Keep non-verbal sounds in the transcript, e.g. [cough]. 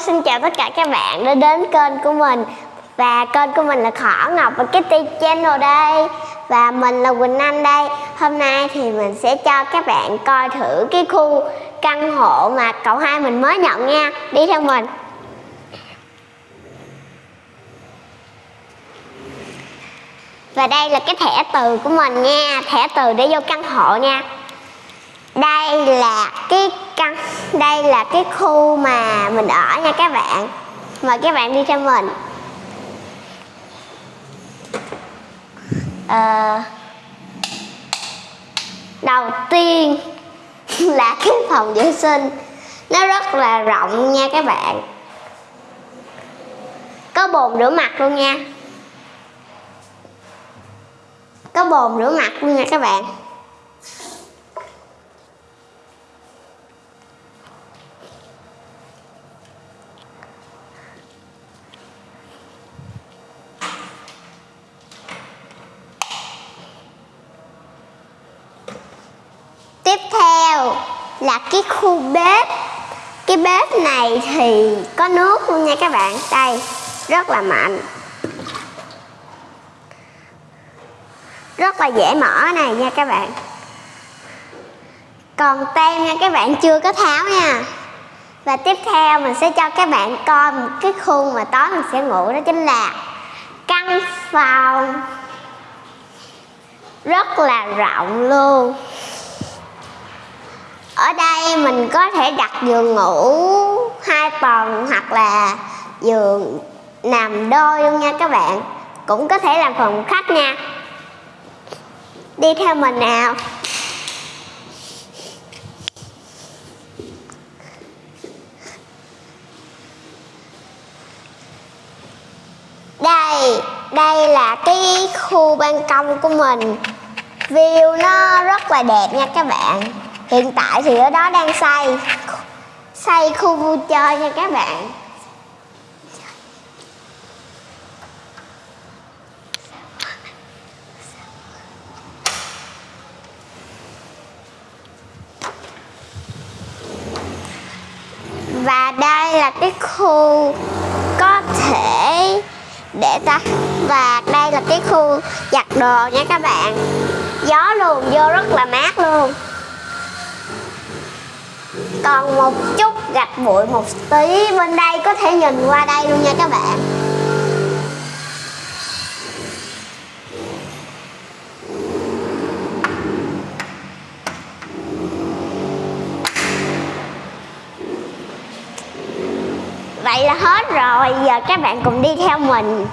xin chào tất cả các bạn đã đến kênh của mình. Và kênh của mình là Khỏ Ngọc và Kitty Channel đây. Và mình là Quỳnh Anh đây. Hôm nay thì mình sẽ cho các bạn coi thử cái khu căn hộ mà cậu hai mình mới nhận nha. Đi theo mình. Và đây là cái thẻ từ của mình nha. Thẻ từ để vô căn hộ nha. Đây là cái căn đây là cái khu mà mình ở nha các bạn. Mời các bạn đi theo mình. À, đầu tiên [laughs] là cái phòng vệ sinh. Nó rất là rộng nha các bạn. Có bồn rửa mặt luôn nha. Có bồn rửa mặt luôn nha các bạn. Tiếp theo là cái khu bếp. Cái bếp này thì có nước luôn nha các bạn. Đây, rất là mạnh. Rất là dễ mở này nha các bạn. Còn tem nha các bạn, chưa có tháo nha. Và tiếp theo mình sẽ cho các bạn coi một cái khu mà tối mình sẽ ngủ, đó chính là căn phòng. Rất là rộng luôn ở đây mình có thể đặt giường ngủ hai tầng hoặc là giường nằm đôi luôn nha các bạn. Cũng có thể làm phòng khách nha. Đi theo mình nào. Đây đây là cái khu ban công của mình. View nó rất là đẹp nha các bạn hiện tại thì ở đó đang xây xây khu vui chơi nha các bạn. Và đây là cái khu có thể để ta, và đây là cái khu giặt đồ nha các bạn. Gió luồn vô rất là mát luôn còn một chút gạch bụi một tí bên đây có thể nhìn qua đây luôn nha các bạn. Vậy là hết rồi, giờ các bạn cùng đi theo mình.